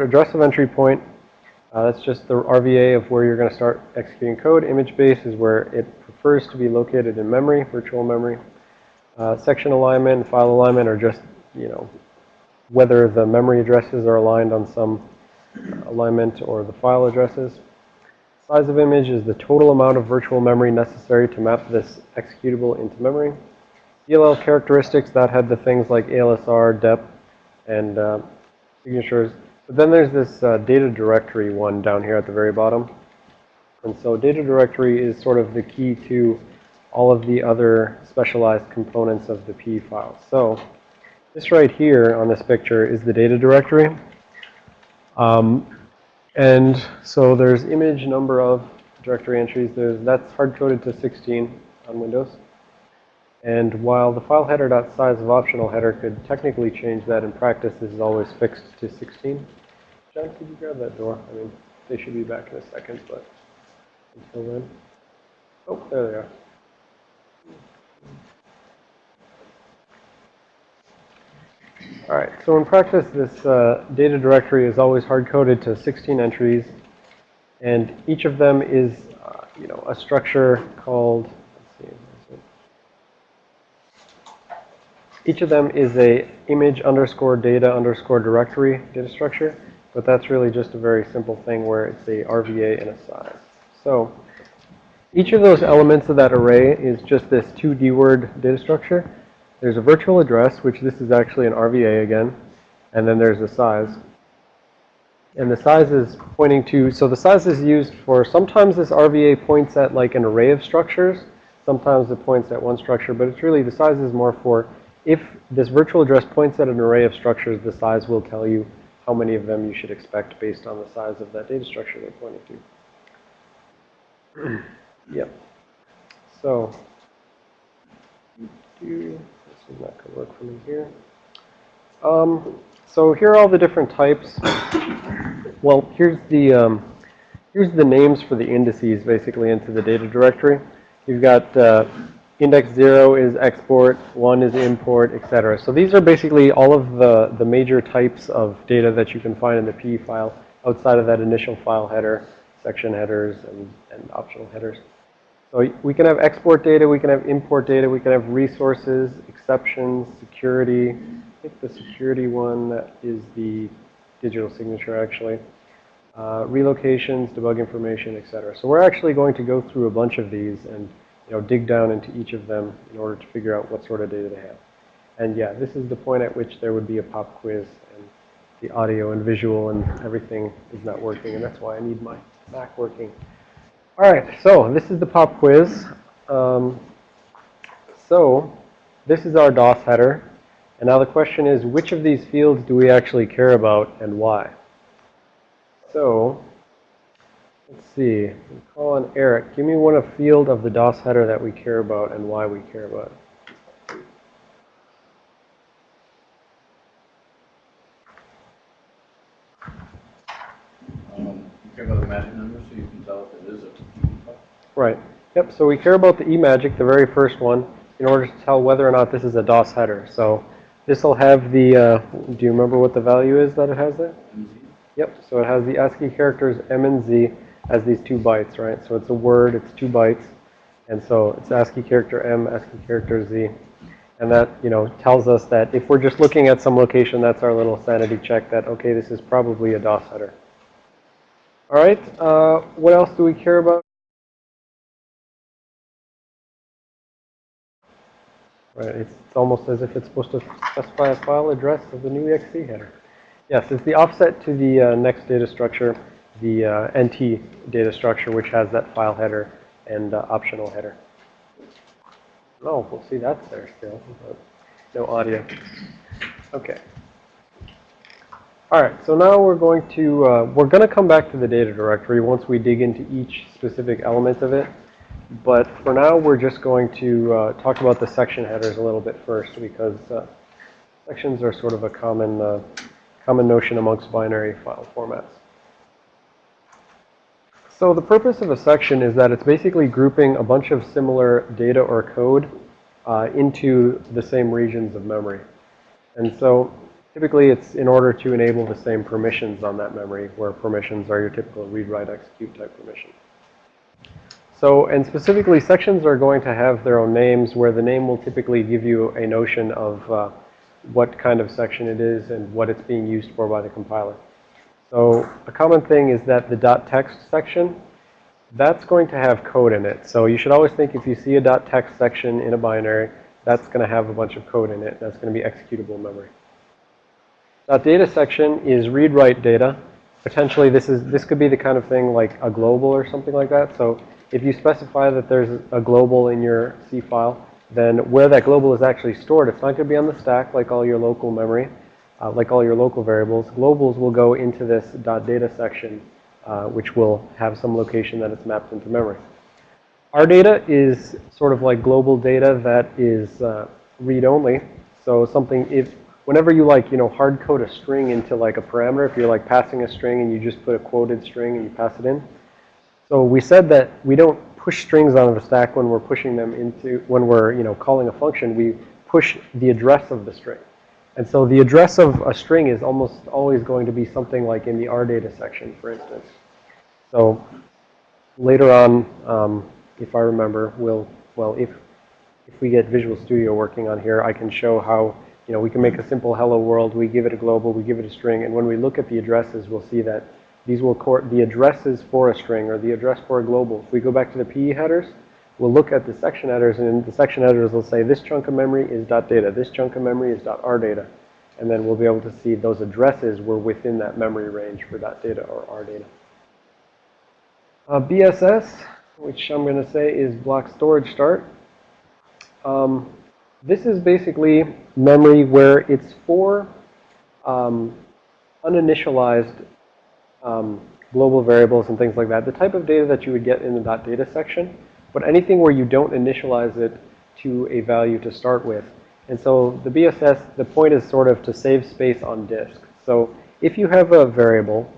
address of entry point. Uh, that's just the RVA of where you're going to start executing code. Image base is where it prefers to be located in memory, virtual memory. Uh, section alignment and file alignment are just, you know, whether the memory addresses are aligned on some alignment or the file addresses. Size of image is the total amount of virtual memory necessary to map this executable into memory. DLL characteristics, that had the things like ALSR, DEP, and uh, signatures. But then there's this uh, data directory one down here at the very bottom. And so data directory is sort of the key to all of the other specialized components of the PE file. So this right here on this picture is the data directory. Um, and so there's image number of directory entries. There's, that's hard-coded to 16 on Windows. And while the file header.size of optional header could technically change that in practice, this is always fixed to 16. John, could you grab that door? I mean, they should be back in a second, but until then. Oh, there they are. All right, so in practice, this uh, data directory is always hard-coded to 16 entries, and each of them is, uh, you know, a structure called, let's see, each of them is a image underscore data underscore directory data structure, but that's really just a very simple thing where it's a RVA and a size. So each of those elements of that array is just this 2D word data structure. There's a virtual address, which this is actually an RVA again. And then there's a size. And the size is pointing to, so the size is used for, sometimes this RVA points at like an array of structures. Sometimes it points at one structure, but it's really, the size is more for, if this virtual address points at an array of structures, the size will tell you how many of them you should expect based on the size of that data structure they're pointing to. yep. So, this is not going to work for me here. Um, so here are all the different types. Well, here's the um, here's the names for the indices basically into the data directory. You've got uh, index 0 is export, 1 is import, etc. So these are basically all of the, the major types of data that you can find in the PE file outside of that initial file header, section headers, and, and optional headers. So we can have export data, we can have import data, we can have resources, exceptions, security. I think the security one is the digital signature actually. Uh, relocations, debug information, etc. So we're actually going to go through a bunch of these and you know, dig down into each of them in order to figure out what sort of data they have. And yeah, this is the point at which there would be a pop quiz and the audio and visual and everything is not working and that's why I need my Mac working. All right, so this is the pop quiz. Um, so this is our DOS header. And now the question is, which of these fields do we actually care about and why? So let's see. Call on Eric. Give me one a field of the DOS header that we care about and why we care about it. care about the magic number so you can tell if it is a Right. Yep, so we care about the e_magic, the very first one, in order to tell whether or not this is a DOS header. So this will have the, uh, do you remember what the value is that it has there? MZ. Yep, so it has the ASCII characters M and Z as these two bytes, right? So it's a word, it's two bytes. And so it's ASCII character M, ASCII character Z. And that, you know, tells us that if we're just looking at some location, that's our little sanity check that, okay, this is probably a DOS header. All right, uh, what else do we care about? Right, it's almost as if it's supposed to specify a file address of the new exe header. Yes, it's the offset to the uh, next data structure, the uh, NT data structure, which has that file header and uh, optional header. Oh, we'll see that's there still, no audio. Okay. All right, so now we're going to, uh, we're going to come back to the data directory once we dig into each specific element of it. But for now, we're just going to uh, talk about the section headers a little bit first because uh, sections are sort of a common, uh, common notion amongst binary file formats. So the purpose of a section is that it's basically grouping a bunch of similar data or code uh, into the same regions of memory. And so Typically, it's in order to enable the same permissions on that memory, where permissions are your typical read, write, execute type permission. So, and specifically, sections are going to have their own names, where the name will typically give you a notion of uh, what kind of section it is and what it's being used for by the compiler. So, a common thing is that the .text section, that's going to have code in it. So, you should always think if you see a .text section in a binary, that's going to have a bunch of code in it. That's going to be executable memory. .data section is read-write data. Potentially, this is this could be the kind of thing like a global or something like that. So if you specify that there's a global in your C file, then where that global is actually stored, it's not going to be on the stack like all your local memory, uh, like all your local variables. Globals will go into this .data section, uh, which will have some location that it's mapped into memory. R data is sort of like global data that is uh, read-only. So something, if whenever you like, you know, hard code a string into like a parameter, if you're like passing a string and you just put a quoted string and you pass it in. So we said that we don't push strings onto the stack when we're pushing them into, when we're, you know, calling a function, we push the address of the string. And so the address of a string is almost always going to be something like in the R data section, for instance. So later on, um, if I remember, we'll, well, if, if we get Visual Studio working on here, I can show how, you know, we can make a simple hello world, we give it a global, we give it a string, and when we look at the addresses, we'll see that these will, the addresses for a string or the address for a global. If we go back to the PE headers, we'll look at the section headers, and the section headers will say this chunk of memory is .data, this chunk of memory is .rdata. And then we'll be able to see those addresses were within that memory range for that .data or rdata. Uh, BSS, which I'm going to say is block storage start. Um, this is basically memory where it's for um, uninitialized um, global variables and things like that. The type of data that you would get in the .data section, but anything where you don't initialize it to a value to start with. And so the BSS, the point is sort of to save space on disk. So if you have a variable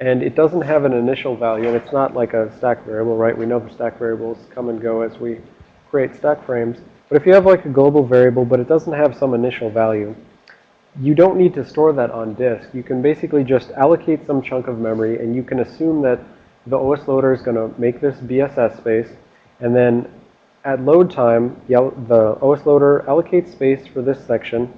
and it doesn't have an initial value, and it's not like a stack variable, right? We know the stack variables come and go as we create stack frames. But if you have like a global variable, but it doesn't have some initial value, you don't need to store that on disk. You can basically just allocate some chunk of memory, and you can assume that the OS loader is going to make this BSS space, and then at load time, the OS loader allocates space for this section,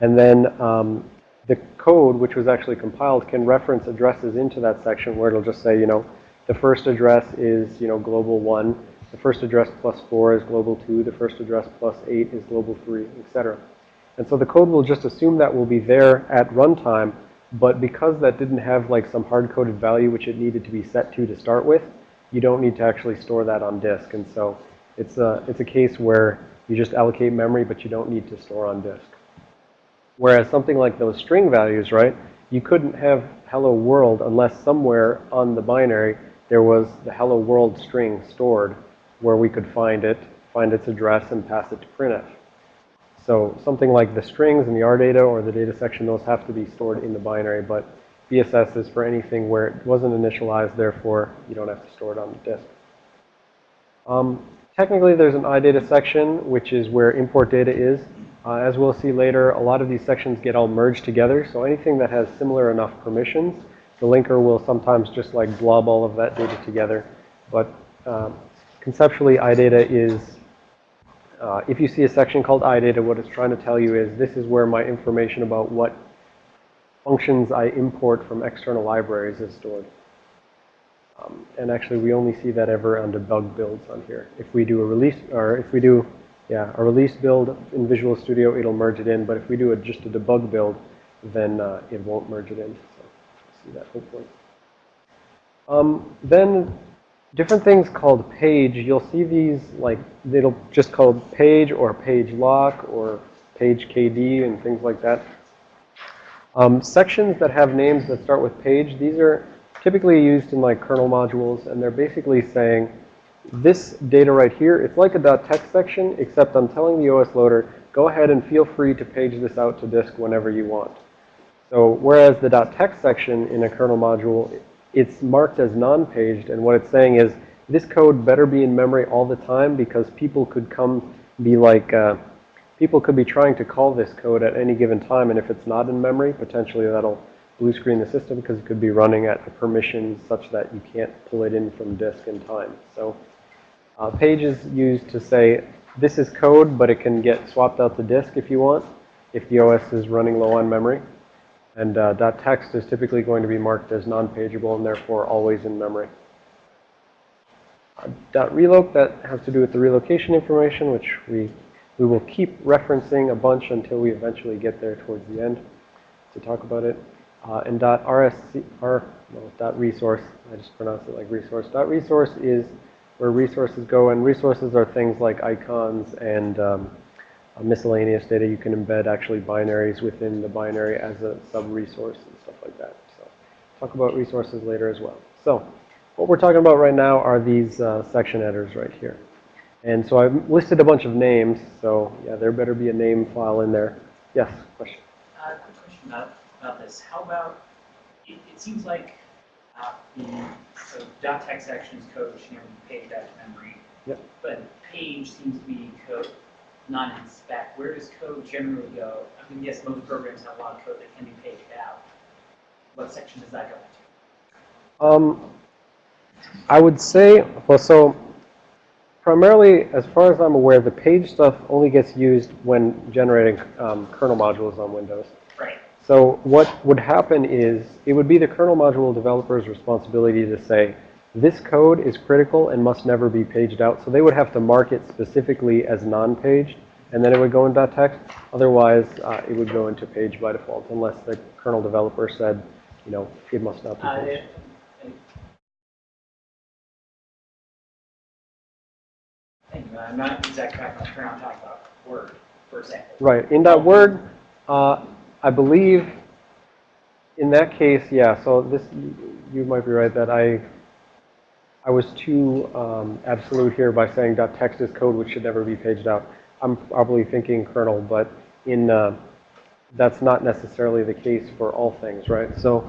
and then um, the code, which was actually compiled, can reference addresses into that section where it'll just say, you know, the first address is, you know, global 1. The first address plus 4 is global 2. The first address plus 8 is global 3, etc. And so the code will just assume that will be there at runtime, but because that didn't have like some hard-coded value which it needed to be set to to start with, you don't need to actually store that on disk. And so it's a, it's a case where you just allocate memory, but you don't need to store on disk. Whereas something like those string values, right, you couldn't have hello world unless somewhere on the binary there was the hello world string stored where we could find it, find its address, and pass it to printf. So something like the strings and the R data or the data section, those have to be stored in the binary, but BSS is for anything where it wasn't initialized, therefore you don't have to store it on the disk. Um, technically, there's an iData section, which is where import data is. Uh, as we'll see later, a lot of these sections get all merged together. So anything that has similar enough permissions, the linker will sometimes just like blob all of that data together. But um, conceptually, iData is, uh, if you see a section called iData, what it's trying to tell you is this is where my information about what functions I import from external libraries is stored. Um, and actually, we only see that ever on debug builds on here. If we do a release, or if we do yeah, a release build in Visual Studio, it'll merge it in. But if we do a, just a debug build, then uh, it won't merge it in. So see that hopefully. Um, then different things called page. You'll see these like it'll just called page or page lock or page KD and things like that. Um, sections that have names that start with page, these are typically used in like kernel modules, and they're basically saying this data right here, it's like a .text section, except I'm telling the OS loader, go ahead and feel free to page this out to disk whenever you want. So whereas the .text section in a kernel module, it's marked as non-paged, and what it's saying is this code better be in memory all the time because people could come be like, uh, people could be trying to call this code at any given time, and if it's not in memory, potentially that'll blue screen the system because it could be running at a permission such that you can't pull it in from disk in time. So uh, page is used to say, this is code, but it can get swapped out to disk if you want, if the OS is running low on memory. And uh, .text is typically going to be marked as non-pageable and therefore always in memory. Uh, .reloc, that has to do with the relocation information, which we, we will keep referencing a bunch until we eventually get there towards the end to talk about it. Uh, and .rsc, or, no, dot .resource, I just pronounced it like resource. Dot .resource is where resources go, and resources are things like icons and um, miscellaneous data. You can embed actually binaries within the binary as a sub-resource and stuff like that. So talk about resources later as well. So what we're talking about right now are these uh, section headers right here. And so I've listed a bunch of names. So yeah, there better be a name file in there. Yes, question. Uh, quick question about, about this. How about, it, it seems like uh, the so dot .text sections code should never be paged out to memory. Yep. But page seems to be code not in spec. Where does code generally go? I mean, yes, most programs have a lot of code that can be paged out. What section does that go into? Um, I would say, well, so primarily, as far as I'm aware, the page stuff only gets used when generating um, kernel modules on Windows. Right. So what would happen is, it would be the kernel module developer's responsibility to say, this code is critical and must never be paged out. So they would have to mark it specifically as non-paged, and then it would go in .text. Otherwise, uh, it would go into page by default, unless the kernel developer said, you know, it must not be Uh, paged. it- I'm not exactly back on I'm talking about Word, for example. Right. In that word, uh, I believe in that case, yeah, so this, you might be right that I, I was too um, absolute here by saying .text is code which should never be paged out. I'm probably thinking kernel, but in, uh, that's not necessarily the case for all things, right? So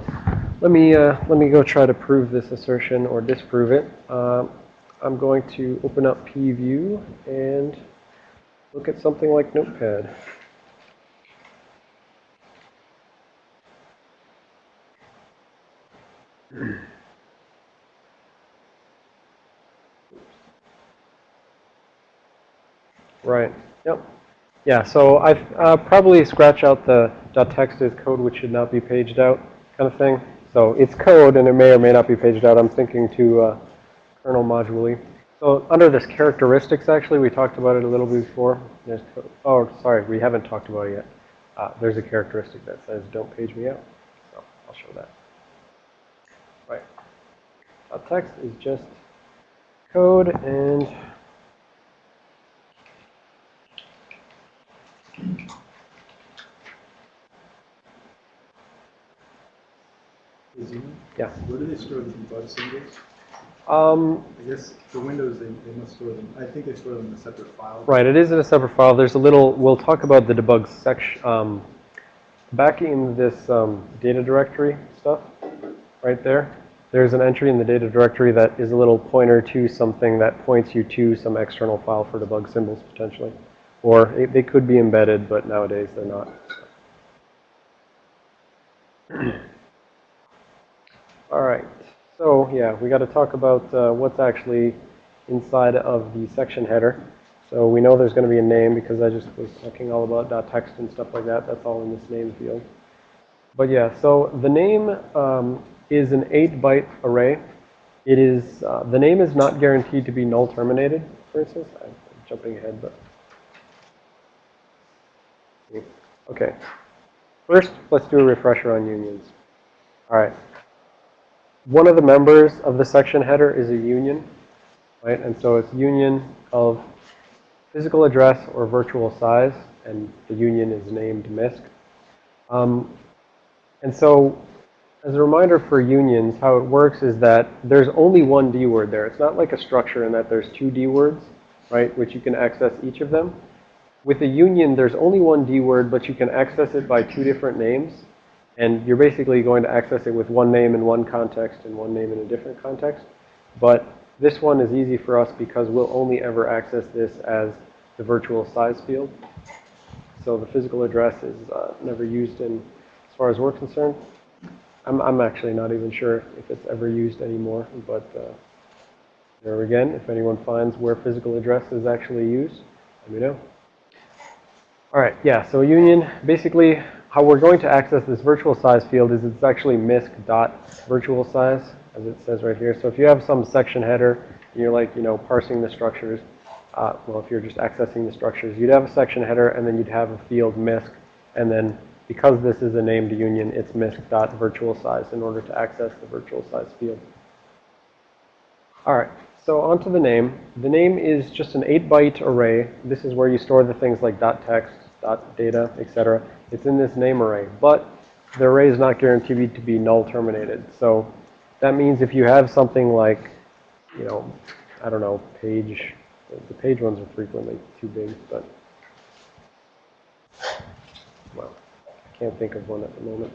let me, uh, let me go try to prove this assertion or disprove it. Uh, I'm going to open up PEview and look at something like Notepad. Right. Yep. Yeah, so I've uh, probably scratch out the .text is code which should not be paged out kind of thing. So it's code and it may or may not be paged out. I'm thinking to uh, kernel module So under this characteristics, actually, we talked about it a little bit before. There's code. Oh, sorry, we haven't talked about it yet. Uh, there's a characteristic that says don't page me out. So I'll show that. Right. text is just code and yeah. where do they store the debug symbols? Um, I guess for Windows, they, they must store them, I think they store them in a separate file. Right, it is in a separate file. There's a little, we'll talk about the debug section. Um, back in this um, data directory stuff, right there, there's an entry in the data directory that is a little pointer to something that points you to some external file for debug symbols potentially. Or it, they could be embedded, but nowadays they're not. All right. So yeah, we got to talk about uh, what's actually inside of the section header. So we know there's going to be a name because I just was talking all about .text and stuff like that. That's all in this name field. But yeah, so the name um, is an 8-byte array. It is, uh, the name is not guaranteed to be null terminated, for instance. I'm jumping ahead, but. Okay. First, let's do a refresher on unions. All right. One of the members of the section header is a union, right? And so it's union of physical address or virtual size, and the union is named MISC. Um, and so as a reminder for unions, how it works is that there's only one D word there. It's not like a structure in that there's two D words, right, which you can access each of them. With a union, there's only one D word, but you can access it by two different names. And you're basically going to access it with one name in one context and one name in a different context. But this one is easy for us because we'll only ever access this as the virtual size field. So the physical address is uh, never used in, as far as we're concerned. I'm, I'm actually not even sure if it's ever used anymore, but uh, there again, if anyone finds where physical address is actually used, let me know. All right, yeah, so union, basically how we're going to access this virtual size field is it's actually misc dot virtual size, as it says right here. So if you have some section header, and you're like, you know, parsing the structures, uh, well, if you're just accessing the structures, you'd have a section header, and then you'd have a field misc, and then because this is a named union, it's misc dot virtual size in order to access the virtual size field. All right, so onto the name. The name is just an 8-byte array. This is where you store the things like .text, .data, etc. It's in this name array, but the array is not guaranteed to be null terminated. So that means if you have something like, you know, I don't know, page, the page ones are frequently too big, but, well, I can't think of one at the moment.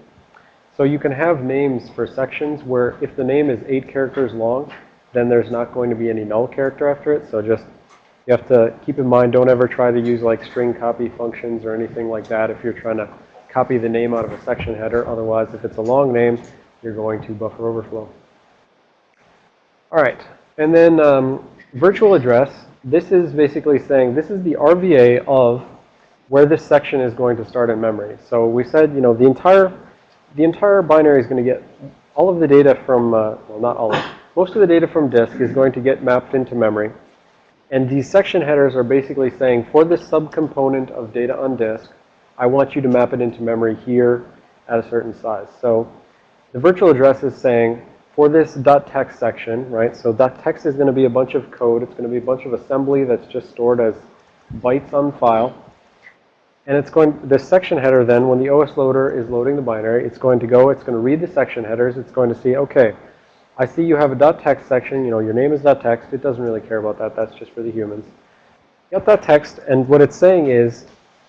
So you can have names for sections where if the name is eight characters long, then there's not going to be any null character after it. So just, you have to keep in mind, don't ever try to use like string copy functions or anything like that if you're trying to copy the name out of a section header. Otherwise, if it's a long name, you're going to buffer overflow. All right, and then um, virtual address. This is basically saying this is the RVA of where this section is going to start in memory. So we said, you know, the entire the entire binary is going to get all of the data from, uh, well, not all of most of the data from disk is going to get mapped into memory. And these section headers are basically saying, for this subcomponent of data on disk, I want you to map it into memory here at a certain size. So the virtual address is saying, for this .text section, right, so .text is going to be a bunch of code. It's going to be a bunch of assembly that's just stored as bytes on file. And it's going, this section header then, when the OS loader is loading the binary, it's going to go, it's going to read the section headers. It's going to see, okay, I see you have a .text section. You know, your name is .text. It doesn't really care about that. That's just for the humans. You that .text, and what it's saying is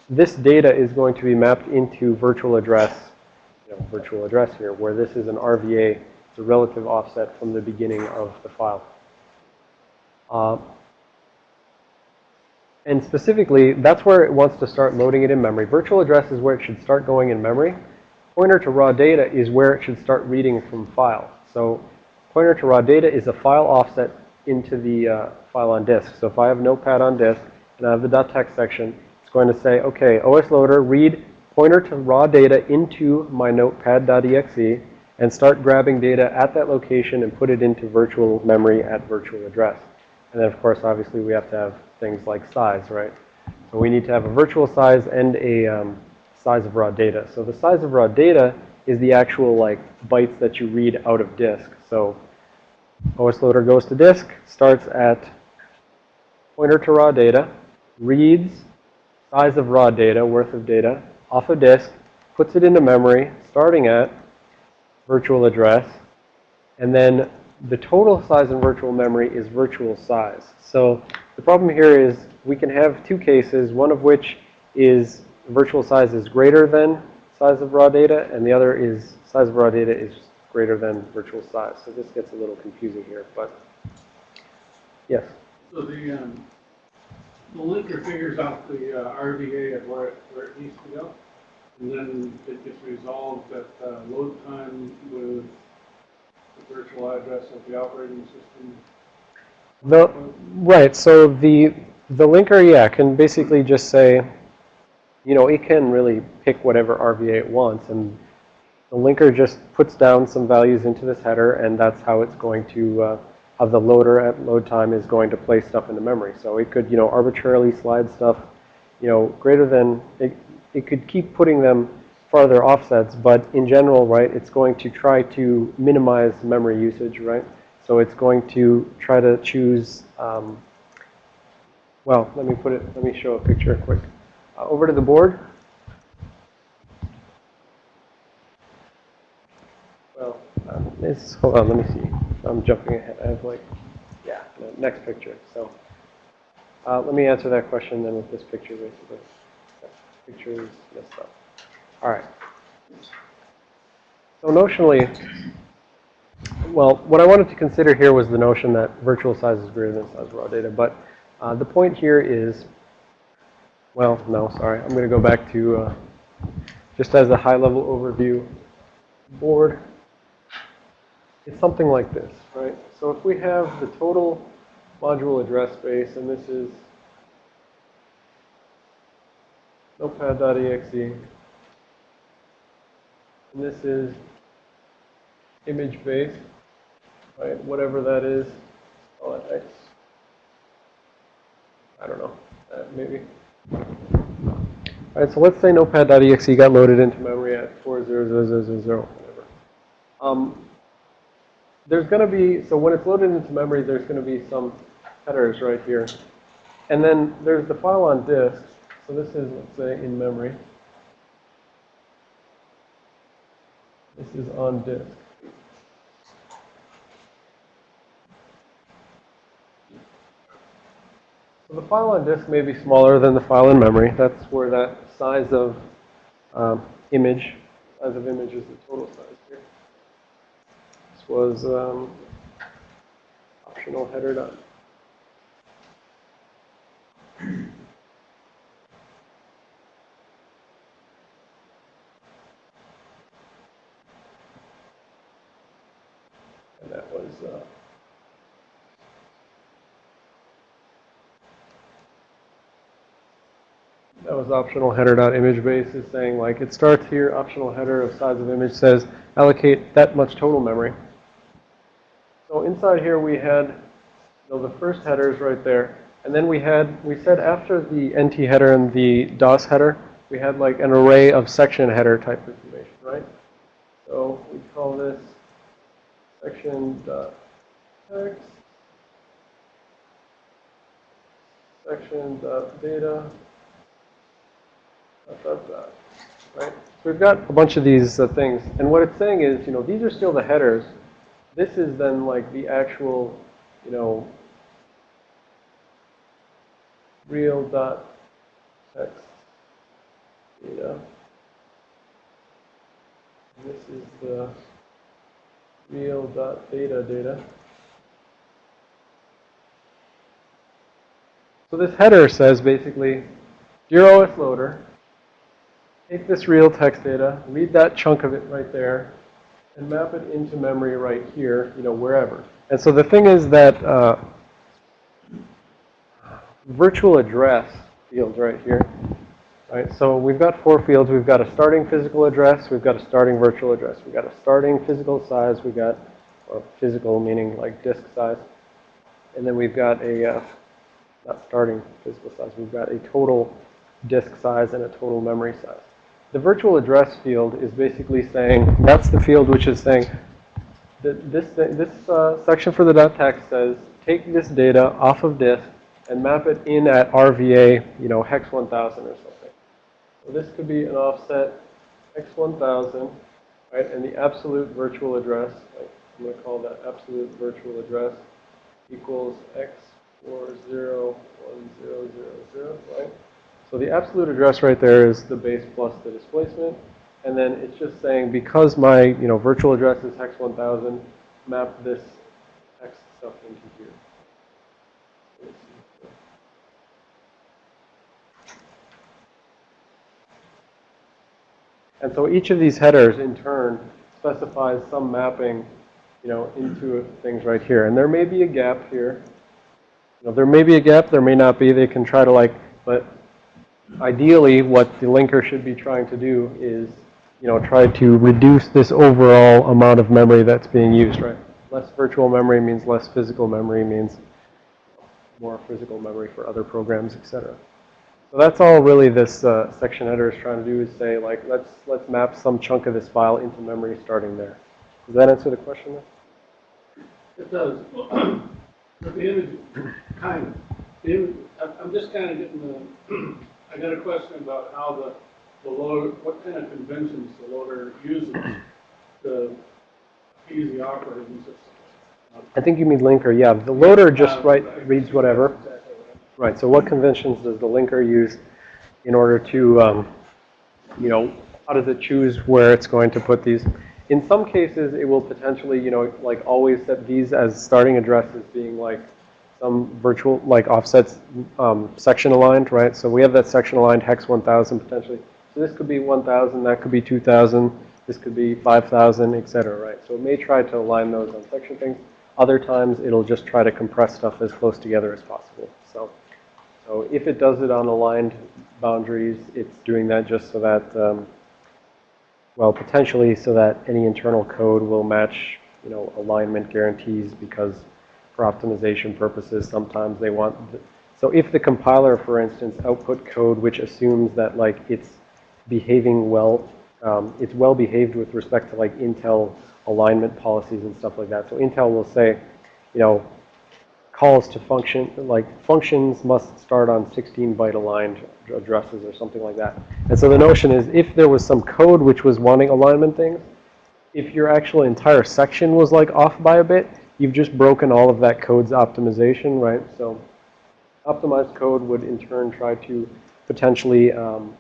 this data is going to be mapped into virtual address, you know, virtual address here, where this is an RVA, it's a relative offset from the beginning of the file. Uh, and specifically, that's where it wants to start loading it in memory. Virtual address is where it should start going in memory. Pointer to raw data is where it should start reading from file. So pointer to raw data is a file offset into the uh, file on disk. So if I have Notepad on disk and I have the .text section, it's going to say, okay, OS loader, read pointer to raw data into my notepad.exe and start grabbing data at that location and put it into virtual memory at virtual address. And then, of course, obviously, we have to have things like size, right? So we need to have a virtual size and a um, size of raw data. So the size of raw data is the actual, like, bytes that you read out of disk. So OS loader goes to disk, starts at pointer to raw data, reads size of raw data, worth of data, off of disk, puts it into memory, starting at virtual address, and then the total size in virtual memory is virtual size. So the problem here is we can have two cases, one of which is virtual size is greater than size of raw data, and the other is size of raw data is greater than virtual size. So this gets a little confusing here, but yes. So the, um, the linker figures out the uh, RVA of where it, where it needs to go, and then it gets resolved at uh, load time with the virtual address of the operating system. The, right, so the, the linker, yeah, can basically just say, you know, it can really pick whatever RVA it wants, and the linker just puts down some values into this header, and that's how it's going to, uh, how the loader at load time is going to place stuff into memory. So it could, you know, arbitrarily slide stuff, you know, greater than, it, it could keep putting them farther offsets, but in general, right, it's going to try to minimize memory usage, right? So it's going to try to choose, um, well, let me put it, let me show a picture quick. Over to the board. Well, um, it's, hold on, let me see. I'm jumping ahead. I have like, yeah, the next picture. So uh, let me answer that question then with this picture, basically. That picture is messed up. All right. So notionally, well, what I wanted to consider here was the notion that virtual size is greater than size of raw data. But uh, the point here is well, no, sorry. I'm going to go back to, uh, just as a high-level overview board. It's something like this, right? So if we have the total module address space, and this is notepad.exe, and this is image base, right? Whatever that is, call it X. I don't know, uh, maybe. All right, so let's say notepad.exe got loaded into memory at 40000, whatever. Um, there's going to be, so when it's loaded into memory, there's going to be some headers right here. And then there's the file on disk. So this is, let's say, in memory. This is on disk. So the file on disk may be smaller than the file in memory. That's where that size of um, image, size of image is the total size here. This was um, optional header dot. And that was uh, That was optional header dot image base is saying like it starts here, optional header of size of image says allocate that much total memory. So inside here we had you know, the first headers right there. And then we had, we said after the NT header and the DOS header, we had like an array of section header type information, right? So we call this section dot text, section dot data, dot, dot, dot, right? So we've got a bunch of these uh, things. And what it's saying is, you know, these are still the headers. This is then like the actual, you know, real dot text data. And this is the real dot data data. So this header says basically, dear OS loader, take this real text data, read that chunk of it right there, and map it into memory right here, you know, wherever. And so the thing is that uh, virtual address field right here, right? So we've got four fields. We've got a starting physical address. We've got a starting virtual address. We've got a starting physical size. We've got, or physical meaning like disk size. And then we've got a, uh, not starting physical size, we've got a total disk size and a total memory size. The virtual address field is basically saying, that's the field which is saying, that this, this uh, section for the text says, take this data off of disk and map it in at RVA, you know, hex 1000 or something. So this could be an offset hex 1000, right? And the absolute virtual address, like I'm going to call that absolute virtual address, equals x40100, right? So the absolute address right there is the base plus the displacement. And then it's just saying because my, you know, virtual address is hex 1000, map this hex stuff into here. And so each of these headers in turn specifies some mapping, you know, into things right here. And there may be a gap here. You know, there may be a gap, there may not be. They can try to like, but ideally what the linker should be trying to do is, you know, try to reduce this overall amount of memory that's being used, right? Less virtual memory means less physical memory means more physical memory for other programs, et cetera. So that's all really this uh, section header is trying to do is say like let's let's map some chunk of this file into memory starting there. Does that answer the question? It does. The image, kind of, the image, I'm, I'm just kind of getting the, I got a question about how the, the loader, what kind of conventions the loader uses to ease the operating system. I think you mean linker. Yeah, the loader just Uh, right reads whatever. Exactly what Right. So what conventions does the linker use in order to, um, you know, how does it choose where it's going to put these? In some cases, it will potentially, you know, like always set these as starting addresses being like some virtual, like offsets um, section aligned, right? So we have that section aligned hex 1000 potentially. So this could be 1000, that could be 2000, this could be 5000, et cetera, right? So it may try to align those on section things. Other times, it'll just try to compress stuff as close together as possible. So, so if it does it on aligned boundaries, it's doing that just so that, um, well, potentially so that any internal code will match, you know, alignment guarantees because for optimization purposes, sometimes they want, so if the compiler, for instance, output code which assumes that like it's behaving well, um, it's well behaved with respect to like Intel alignment policies and stuff like that. So Intel will say, you know, calls to function, like functions must start on 16 byte aligned addresses or something like that. And so the notion is if there was some code which was wanting alignment things, if your actual entire section was like off by a bit, you've just broken all of that code's optimization, right? So optimized code would in turn try to potentially um,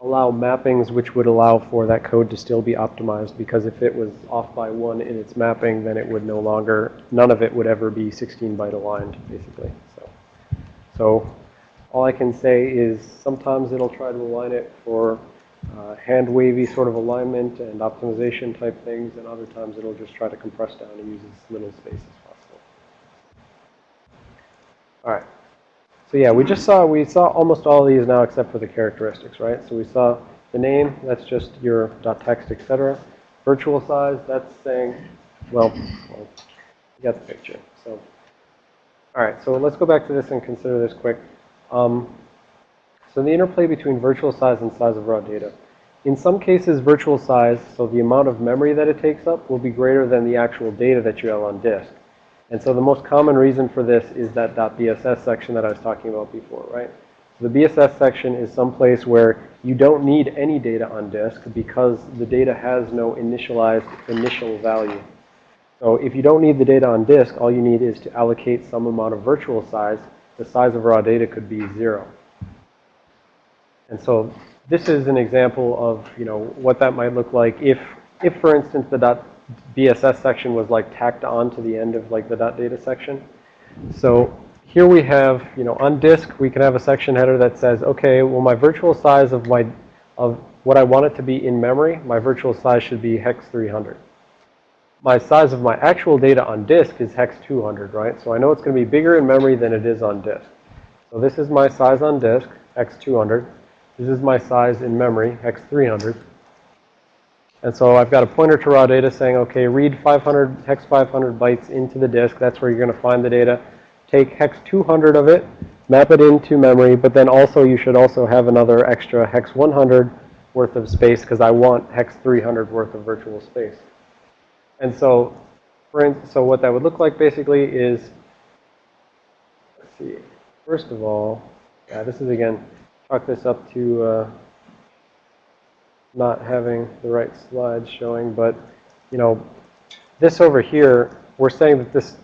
allow mappings which would allow for that code to still be optimized because if it was off by one in its mapping, then it would no longer, none of it would ever be 16 byte aligned, basically. So, so all I can say is sometimes it'll try to align it for uh, hand wavy sort of alignment and optimization type things, and other times it'll just try to compress down and use as little space as possible. All right. So yeah, we just saw, we saw almost all of these now except for the characteristics, right? So we saw the name, that's just your .text, etc. Virtual size, that's saying, well, well, you got the picture. So, all right, so let's go back to this and consider this quick. Um, so the interplay between virtual size and size of raw data. In some cases, virtual size, so the amount of memory that it takes up, will be greater than the actual data that you have on disk. And so the most common reason for this is that .bss section that I was talking about before, right? So the BSS section is some place where you don't need any data on disk because the data has no initialized initial value. So if you don't need the data on disk, all you need is to allocate some amount of virtual size. The size of raw data could be zero. And so this is an example of, you know, what that might look like if, if for instance, the BSS section was like tacked on to the end of like the data section. So here we have, you know, on disk, we can have a section header that says, okay, well, my virtual size of my, of what I want it to be in memory, my virtual size should be hex 300. My size of my actual data on disk is hex 200, right? So I know it's going to be bigger in memory than it is on disk. So this is my size on disk, hex 200. This is my size in memory, hex 300. And so I've got a pointer to raw data saying, okay, read 500, hex 500 bytes into the disk. That's where you're going to find the data. Take hex 200 of it, map it into memory, but then also you should also have another extra hex 100 worth of space because I want hex 300 worth of virtual space. And so, for so what that would look like basically is, let's see, first of all, yeah, this is again, this up to uh, not having the right slides showing, but, you know, this over here, we're saying that this,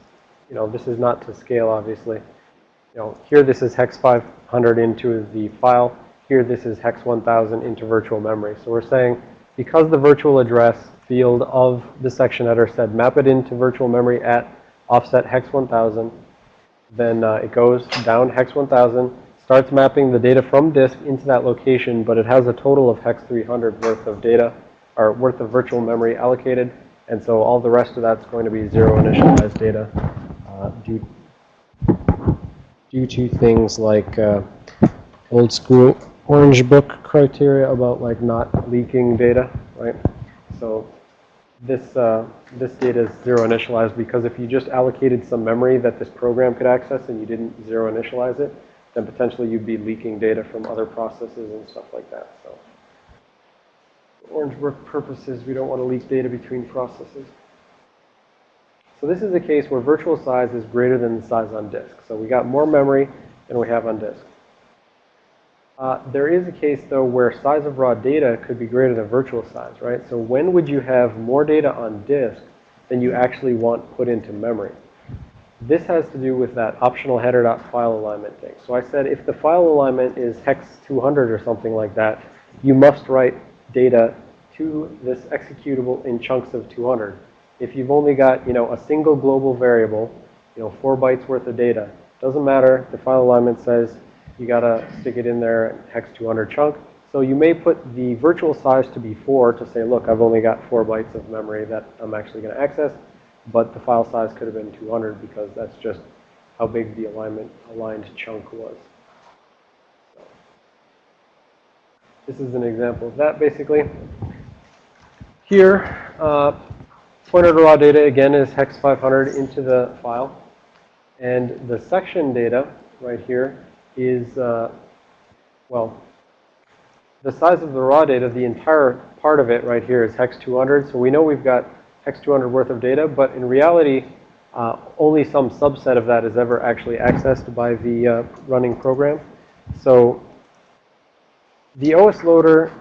you know, this is not to scale, obviously. You know, here this is hex 500 into the file. Here this is hex 1000 into virtual memory. So we're saying because the virtual address field of the section header said map it into virtual memory at offset hex 1000, then uh, it goes down hex 1000, starts mapping the data from disk into that location, but it has a total of hex 300 worth of data, or worth of virtual memory allocated. And so all the rest of that's going to be zero initialized data uh, due, due to things like uh, old school orange book criteria about like not leaking data, right? So this, uh, this data is zero initialized because if you just allocated some memory that this program could access and you didn't zero initialize it, then potentially you'd be leaking data from other processes and stuff like that. So for Orange Book purposes, we don't want to leak data between processes. So this is a case where virtual size is greater than the size on disk. So we got more memory than we have on disk. Uh, there is a case, though, where size of raw data could be greater than virtual size, right? So when would you have more data on disk than you actually want put into memory? This has to do with that optional header.file alignment thing. So I said if the file alignment is hex 200 or something like that, you must write data to this executable in chunks of 200. If you've only got, you know, a single global variable you know, four bytes worth of data. Doesn't matter, the file alignment says you gotta stick it in there hex 200 chunk. So you may put the virtual size to be four to say, look, I've only got four bytes of memory that I'm actually gonna access, but the file size could have been 200 because that's just how big the alignment aligned chunk was. So, This is an example of that, basically. Here, uh, pointer to raw data again is hex 500 into the file. And the section data right here is, uh, well, the size of the raw data, the entire part of it right here is hex 200. So we know we've got hex 200 worth of data, but in reality, uh, only some subset of that is ever actually accessed by the uh, running program. So the OS loader,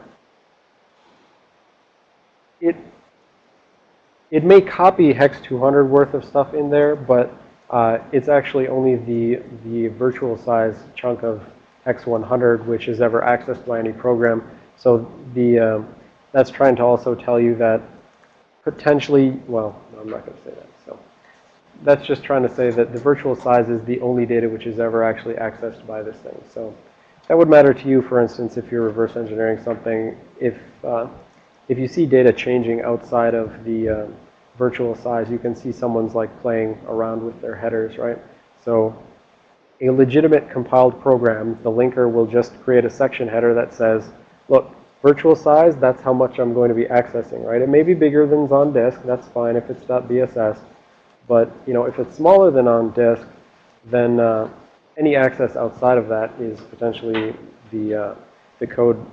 it, it may copy hex 200 worth of stuff in there, but uh, it's actually only the, the virtual size chunk of hex 100 which is ever accessed by any program. So the, um, that's trying to also tell you that potentially, well, I'm not going to say that. So that's just trying to say that the virtual size is the only data which is ever actually accessed by this thing. So that would matter to you, for instance, if you're reverse engineering something. If, uh, if you see data changing outside of the uh, virtual size, you can see someone's like playing around with their headers, right? So a legitimate compiled program, the linker will just create a section header that says, look, virtual size, that's how much I'm going to be accessing, right? It may be bigger than on disk, that's fine if it's .bss. But, you know, if it's smaller than on disk, then uh, any access outside of that is potentially the, uh, the code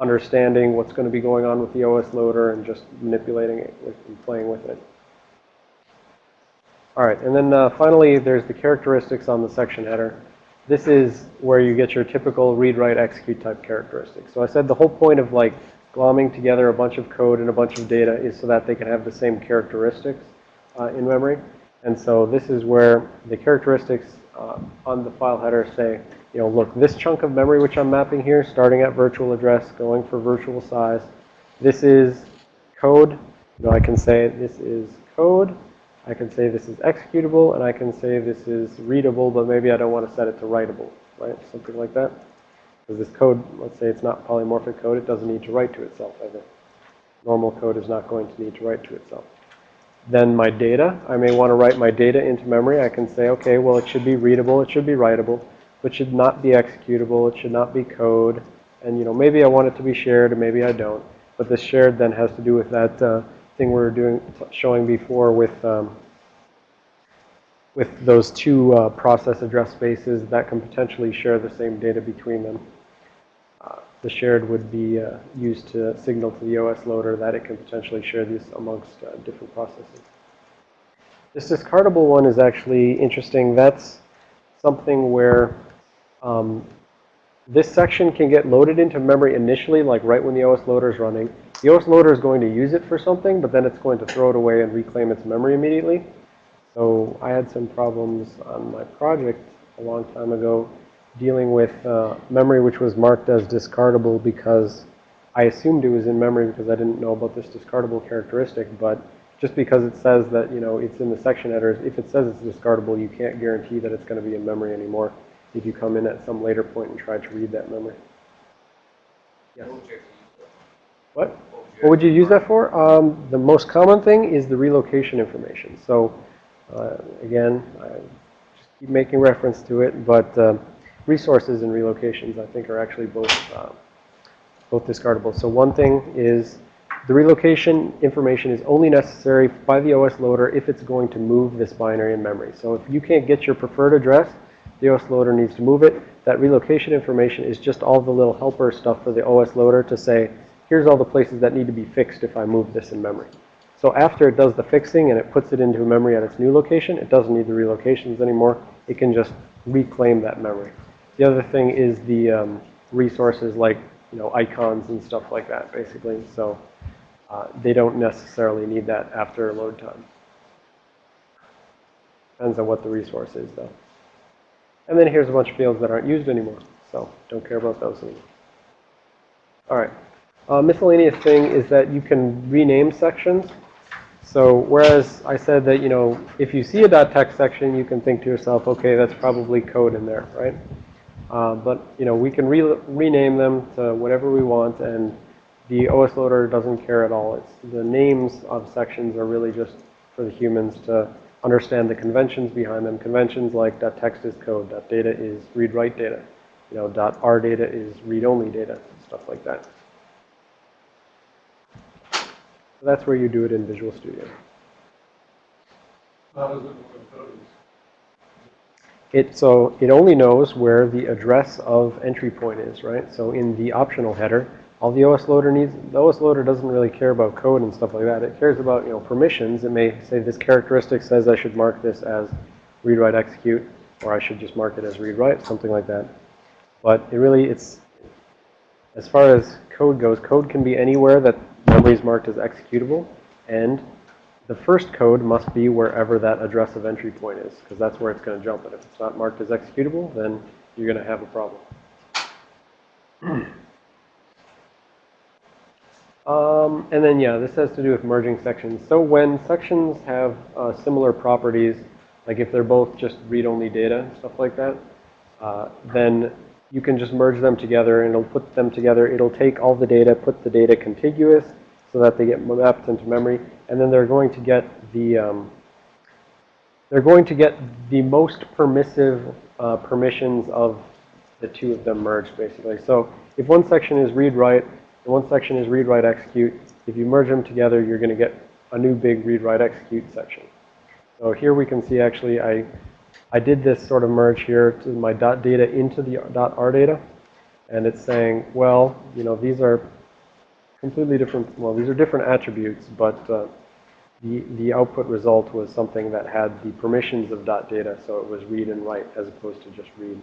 understanding what's going to be going on with the OS loader and just manipulating it and playing with it. All right, and then uh, finally, there's the characteristics on the section header. This is where you get your typical read, write, execute type characteristics. So I said the whole point of like glomming together a bunch of code and a bunch of data is so that they can have the same characteristics uh, in memory. And so this is where the characteristics uh, on the file header say, you know, look, this chunk of memory which I'm mapping here, starting at virtual address, going for virtual size, this is code. You know, I can say this is code. I can say this is executable, and I can say this is readable, but maybe I don't want to set it to writable, right? Something like that. Because this code, let's say it's not polymorphic code, it doesn't need to write to itself either. Normal code is not going to need to write to itself. Then my data, I may want to write my data into memory. I can say, okay, well, it should be readable, it should be writable, but should not be executable, it should not be code. And, you know, maybe I want it to be shared, and maybe I don't. But this shared then has to do with that uh, thing we were doing, showing before with, um, with those two uh, process address spaces that can potentially share the same data between them. Uh, the shared would be uh, used to signal to the OS loader that it can potentially share these amongst uh, different processes. This discardable one is actually interesting. That's something where um, this section can get loaded into memory initially, like right when the OS loader is running. The OS loader is going to use it for something, but then it's going to throw it away and reclaim its memory immediately. So I had some problems on my project a long time ago dealing with uh, memory which was marked as discardable because I assumed it was in memory because I didn't know about this discardable characteristic, but just because it says that, you know, it's in the section headers, if it says it's discardable, you can't guarantee that it's going to be in memory anymore if you come in at some later point and try to read that memory. Yes. What? What would you use that for? Um, the most common thing is the relocation information. So, uh, again, I just keep making reference to it, but um, resources and relocations, I think, are actually both uh, both discardable. So one thing is the relocation information is only necessary by the OS loader if it's going to move this binary in memory. So if you can't get your preferred address, the OS loader needs to move it. That relocation information is just all the little helper stuff for the OS loader to say, here's all the places that need to be fixed if I move this in memory. So after it does the fixing and it puts it into memory at its new location, it doesn't need the relocations anymore. It can just reclaim that memory. The other thing is the um, resources like, you know, icons and stuff like that, basically. So uh, they don't necessarily need that after load time. Depends on what the resource is, though. And then here's a bunch of fields that aren't used anymore. So don't care about those anymore. All right. Uh, miscellaneous thing is that you can rename sections. So whereas I said that, you know, if you see a .text section, you can think to yourself, okay, that's probably code in there, right? Uh, but, you know, we can re rename them to whatever we want, and the OS loader doesn't care at all. It's the names of sections are really just for the humans to understand the conventions behind them. Conventions like .text is code, .data is read-write data, you know, .r data is read-only data, stuff like that. So that's where you do it in Visual Studio. How does it work with code? It, so it only knows where the address of entry point is, right? So in the optional header, all the OS loader needs, the OS loader doesn't really care about code and stuff like that. It cares about, you know, permissions. It may say this characteristic says I should mark this as read, write, execute, or I should just mark it as read, write, something like that. But it really, it's, as far as code goes, code can be anywhere that memory is marked as executable, and the first code must be wherever that address of entry point is, because that's where it's going to jump. And if it's not marked as executable, then you're going to have a problem. Um, and then, yeah, this has to do with merging sections. So when sections have uh, similar properties, like if they're both just read-only data, stuff like that, uh, then you can just merge them together and it'll put them together. It'll take all the data, put the data contiguous so that they get mapped into memory, and then they're going to get the, um, they're going to get the most permissive uh, permissions of the two of them merged, basically. So if one section is read-write, and one section is read, write, execute. If you merge them together, you're going to get a new big read, write, execute section. So here we can see actually I, I did this sort of merge here to my dot data into the dot R data. And it's saying, well, you know, these are completely different, well, these are different attributes, but uh, the, the output result was something that had the permissions of dot data, so it was read and write as opposed to just read.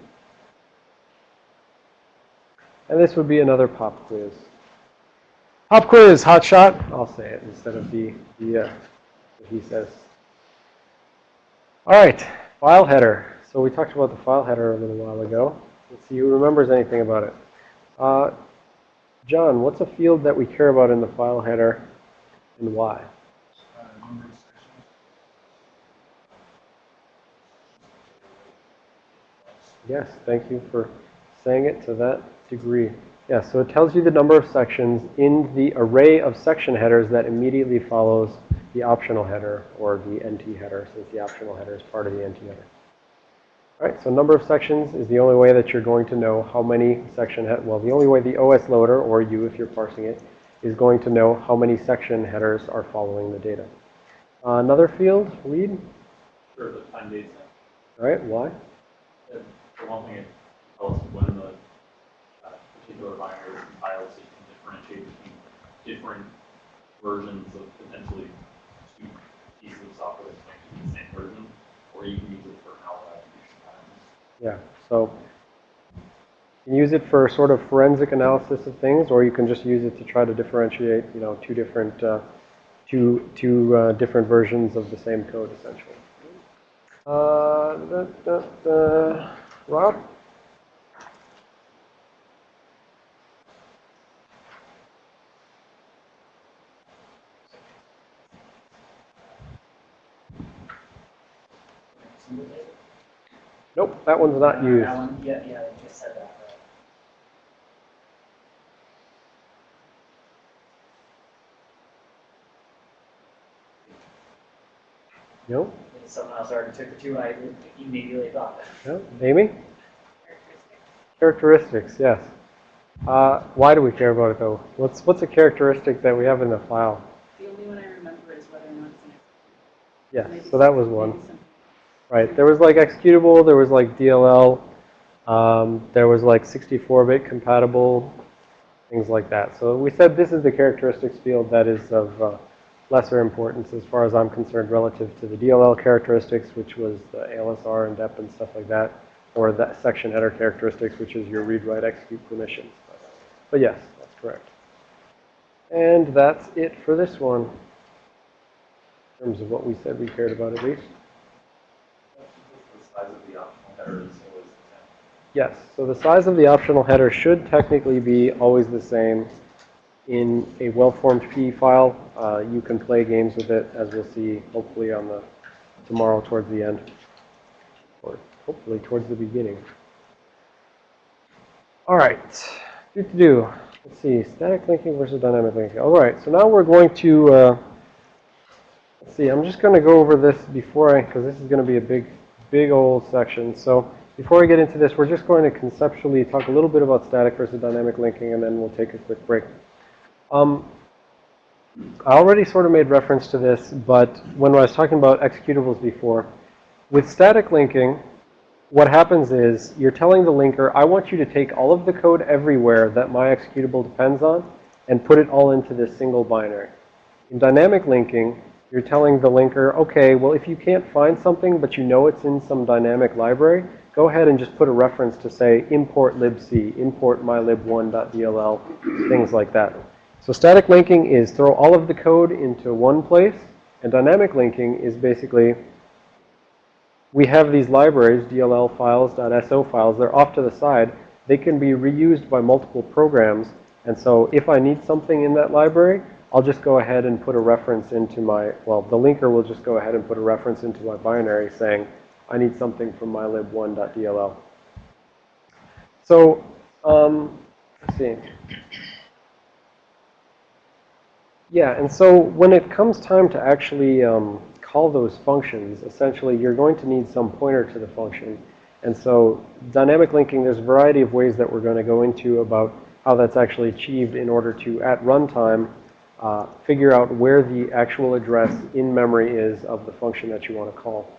And this would be another pop quiz. Pop quiz, hot shot. I'll say it instead of the, the uh, he says. All right, file header. So we talked about the file header a little while ago. Let's see who remembers anything about it. Uh, John, what's a field that we care about in the file header and why? Yes, thank you for saying it to that degree. Yeah, so it tells you the number of sections in the array of section headers that immediately follows the optional header or the NT header, since the optional header is part of the NT header. All right, so number of sections is the only way that you're going to know how many section head. Well, the only way the OS loader, or you if you're parsing it, is going to know how many section headers are following the data. Uh, another field, read. Sure, the time date All right, why? For one thing, it tells when the uh, particular binary was compiled, so you can differentiate between different versions of potentially two pieces of software that's connected to the same version, or you can use it for malware attribution patterns. Yeah, so you can use it for sort of forensic analysis of things, or you can just use it to try to differentiate, you know, two different, uh, two, two uh, different versions of the same code, essentially. Uh, da, da, da. Rob? Nope, that one's not used. That one, yeah, yeah, I just said that, right. No? Maybe Someone else already took the two, I immediately thought that. No? Amy? Characteristics, yes. Uh, why do we care about it though? What's what's a characteristic that we have in the file? The only one I remember is whether or not it's an Yes, so that was maybe one. Right, there was like executable, there was like DLL, um, there was like 64-bit compatible, things like that. So we said this is the characteristics field that is of uh, lesser importance as far as I'm concerned relative to the DLL characteristics, which was the ASLR and DEP and stuff like that, or the section header characteristics, which is your read, write, execute permissions. But yes, that's correct. And that's it for this one, in terms of what we said we cared about at least. The size of the optional Yes, so the size of the optional header should technically be always the same in a well-formed PE file. Uh, you can play games with it, as we'll see hopefully on the tomorrow towards the end, or hopefully towards the beginning. All right, do to do. Let's see, static linking versus dynamic linking. All right, so now we're going to, uh, let's see, I'm just going to go over this before I, because this is going to be a big, big old section. So before I get into this, we're just going to conceptually talk a little bit about static versus dynamic linking, and then we'll take a quick break. Um, I already sort of made reference to this, but when I was talking about executables before, with static linking, what happens is you're telling the linker, I want you to take all of the code everywhere that my executable depends on and put it all into this single binary. In dynamic linking, you're telling the linker, okay, well, if you can't find something, but you know it's in some dynamic library, go ahead and just put a reference to say import libc, import mylib1.dll, things like that. So static linking is throw all of the code into one place, and dynamic linking is basically we have these libraries, DLL files, .so files, they're off to the side. They can be reused by multiple programs. And so if I need something in that library, I'll just go ahead and put a reference into my, well, the linker will just go ahead and put a reference into my binary saying, I need something from mylib1.dll. So, um, let's see. Yeah, and so when it comes time to actually um, call those functions, essentially you're going to need some pointer to the function. And so dynamic linking, there's a variety of ways that we're going to go into about how that's actually achieved in order to, at runtime, uh, figure out where the actual address in memory is of the function that you want to call.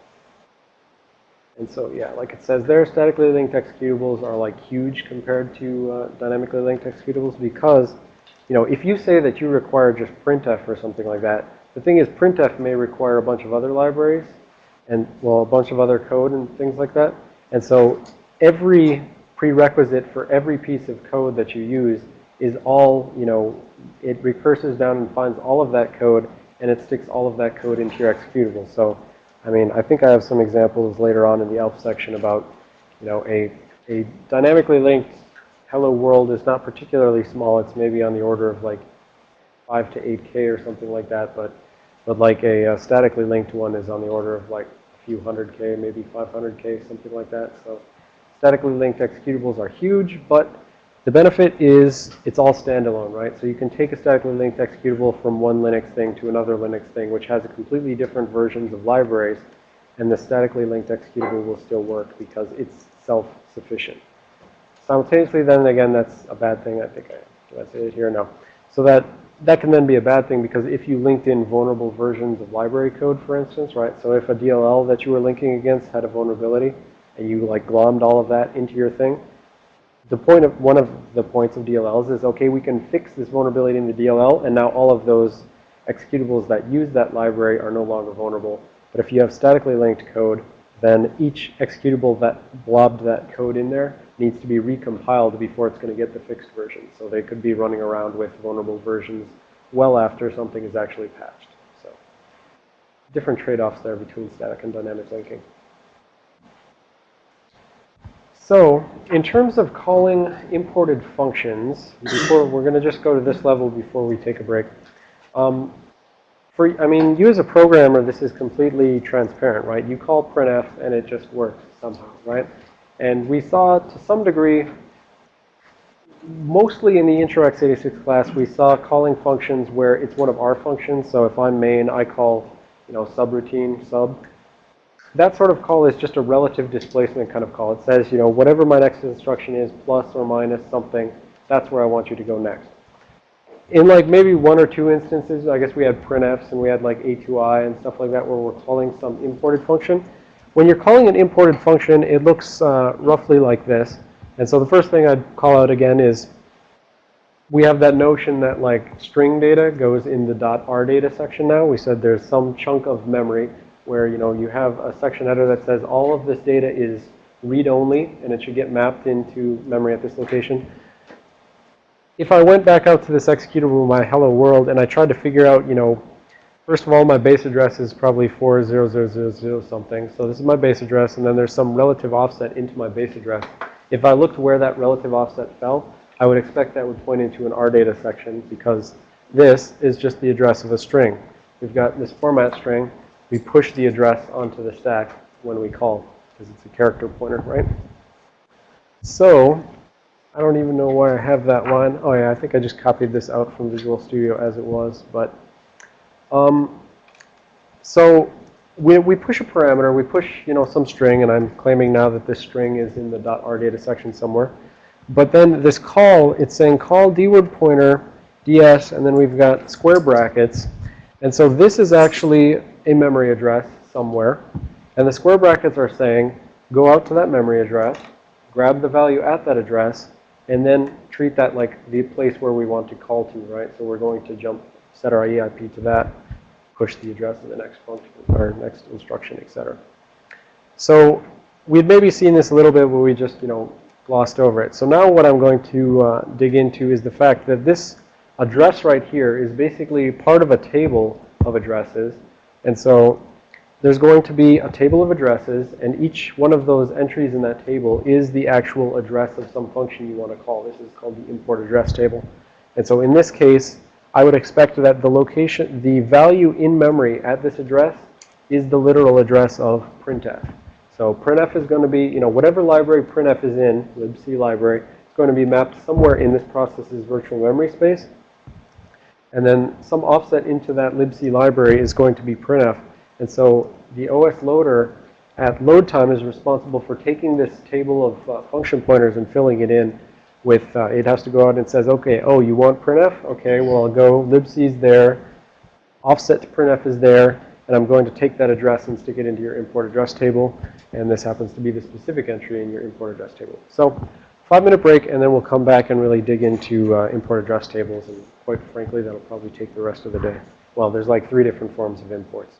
And so, yeah, like it says there, statically linked executables are like huge compared to uh, dynamically linked executables because, you know, if you say that you require just printf or something like that, the thing is printf may require a bunch of other libraries and, well, a bunch of other code and things like that. And so every prerequisite for every piece of code that you use is all, you know, it recurses down and finds all of that code and it sticks all of that code into your executable. So, I mean, I think I have some examples later on in the ELF section about, you know, a, a dynamically linked hello world is not particularly small. It's maybe on the order of like 5 to 8K or something like that. But, but like a, a statically linked one is on the order of like a few hundred K, maybe 500K, something like that. So statically linked executables are huge, but the benefit is it's all standalone, right? So you can take a statically linked executable from one Linux thing to another Linux thing, which has completely different versions of libraries, and the statically linked executable will still work because it's self-sufficient. Simultaneously, then again, that's a bad thing. I think I, did I say it here? No. So that, that can then be a bad thing because if you linked in vulnerable versions of library code, for instance, right? So if a DLL that you were linking against had a vulnerability and you like glommed all of that into your thing, the point of one of the points of DLLs is, okay, we can fix this vulnerability in the DLL, and now all of those executables that use that library are no longer vulnerable. But if you have statically linked code, then each executable that blobbed that code in there needs to be recompiled before it's going to get the fixed version. So they could be running around with vulnerable versions well after something is actually patched. So different trade-offs there between static and dynamic linking. So in terms of calling imported functions, before we're going to just go to this level before we take a break. Um, for, I mean, you as a programmer, this is completely transparent, right? You call printf and it just works somehow, right? And we saw to some degree, mostly in the intro x86 class, we saw calling functions where it's one of our functions. So if I'm main, I call, you know, subroutine sub. That sort of call is just a relative displacement kind of call. It says, you know, whatever my next instruction is, plus or minus something, that's where I want you to go next. In like maybe one or two instances, I guess we had printfs and we had like atoi and stuff like that where we're calling some imported function. When you're calling an imported function, it looks uh, roughly like this. And so the first thing I'd call out again is we have that notion that like string data goes in the dot .r data section now. We said there's some chunk of memory where, you know, you have a section header that says all of this data is read-only and it should get mapped into memory at this location. If I went back out to this executable, my hello world, and I tried to figure out, you know, first of all, my base address is probably 40000 something. So this is my base address, and then there's some relative offset into my base address. If I looked where that relative offset fell, I would expect that would point into an RData section because this is just the address of a string. We've got this format string. We push the address onto the stack when we call because it's a character pointer, right? So I don't even know why I have that line. Oh yeah, I think I just copied this out from Visual Studio as it was. But um, so we, we push a parameter, we push, you know, some string, and I'm claiming now that this string is in the .rdata section somewhere. But then this call, it's saying call dword pointer ds, and then we've got square brackets. And so this is actually a memory address somewhere. And the square brackets are saying, go out to that memory address, grab the value at that address, and then treat that like the place where we want to call to, right? So we're going to jump, set our EIP to that, push the address of the next function or next instruction, etc. So we'd maybe seen this a little bit, but we just, you know, glossed over it. So now what I'm going to uh, dig into is the fact that this address right here is basically part of a table of addresses. And so there's going to be a table of addresses, and each one of those entries in that table is the actual address of some function you want to call. This is called the import address table. And so in this case, I would expect that the location, the value in memory at this address is the literal address of printf. So printf is going to be, you know, whatever library printf is in, libc library, it's going to be mapped somewhere in this process's virtual memory space. And then some offset into that libc library is going to be printf. And so the OS loader at load time is responsible for taking this table of uh, function pointers and filling it in with, uh, it has to go out and says, okay, oh, you want printf? Okay, well, I'll go, libc's there, offset to printf is there, and I'm going to take that address and stick it into your import address table. And this happens to be the specific entry in your import address table. So five minute break, and then we'll come back and really dig into uh, import address tables. And quite frankly, that'll probably take the rest of the day. Well, there's like three different forms of imports.